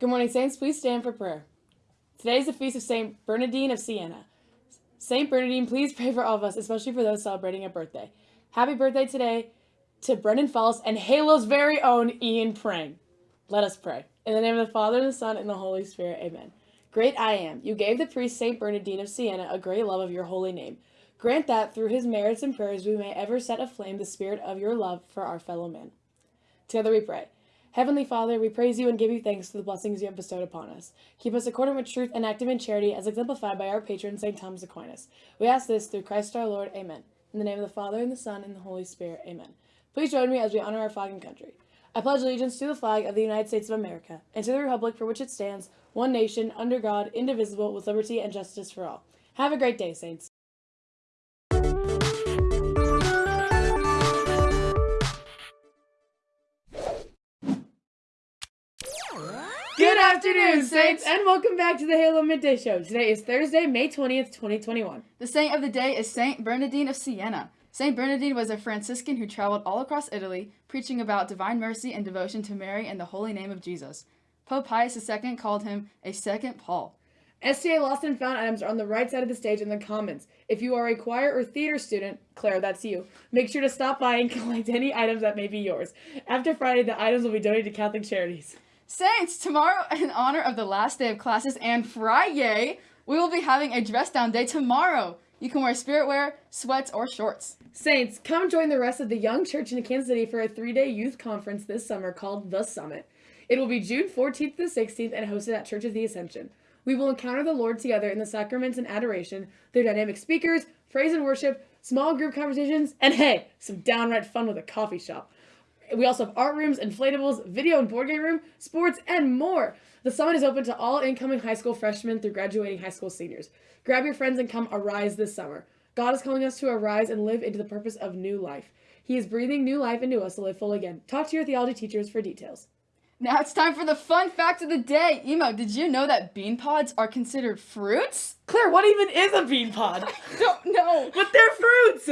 Good morning, Saints. Please stand for prayer. Today is the feast of Saint Bernardine of Siena. Saint Bernardine, please pray for all of us, especially for those celebrating a birthday. Happy birthday today to Brendan Falls and Halo's very own Ian Prang. Let us pray. In the name of the Father, and the Son, and the Holy Spirit, amen. Great I am, you gave the priest Saint Bernardine of Siena a great love of your holy name. Grant that, through his merits and prayers, we may ever set aflame the spirit of your love for our fellow men. Together we pray. Heavenly Father, we praise you and give you thanks for the blessings you have bestowed upon us. Keep us accordant with truth and active in charity, as exemplified by our patron, St. Thomas Aquinas. We ask this through Christ our Lord. Amen. In the name of the Father, and the Son, and the Holy Spirit. Amen. Please join me as we honor our flag and country. I pledge allegiance to the flag of the United States of America, and to the republic for which it stands, one nation, under God, indivisible, with liberty and justice for all. Have a great day, Saints. Afternoon, Saints, and welcome back to the Halo Midday Show. Today is Thursday, May 20th, 2021. The saint of the day is Saint Bernardine of Siena. Saint Bernardine was a Franciscan who traveled all across Italy, preaching about divine mercy and devotion to Mary and the holy name of Jesus. Pope Pius II called him a second Paul. STA Lost and Found items are on the right side of the stage in the comments. If you are a choir or theater student, Claire, that's you, make sure to stop by and collect any items that may be yours. After Friday, the items will be donated to Catholic charities. Saints, tomorrow, in honor of the last day of classes and Friday, we will be having a dress down day tomorrow. You can wear spirit wear, sweats, or shorts. Saints, come join the rest of the young church in Kansas City for a three day youth conference this summer called The Summit. It will be June 14th to 16th and hosted at Church of the Ascension. We will encounter the Lord together in the sacraments and adoration through dynamic speakers, praise and worship, small group conversations, and hey, some downright fun with a coffee shop. We also have art rooms, inflatables, video and board game room, sports, and more. The summit is open to all incoming high school freshmen through graduating high school seniors. Grab your friends and come arise this summer. God is calling us to arise and live into the purpose of new life. He is breathing new life into us to live full again. Talk to your theology teachers for details. Now it's time for the fun fact of the day. Emo, did you know that bean pods are considered fruits? Claire, what even is a bean pod? Don't know. but they're fruits!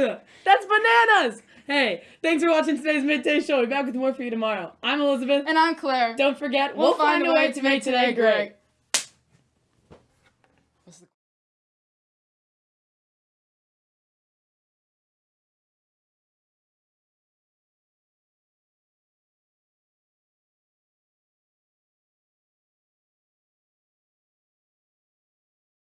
That's bananas! Hey, Thanks for watching today's midday show. We'll be back with more for you tomorrow. I'm Elizabeth. And I'm Claire. Don't forget, we'll, we'll find, find, a way, way to make today great. great.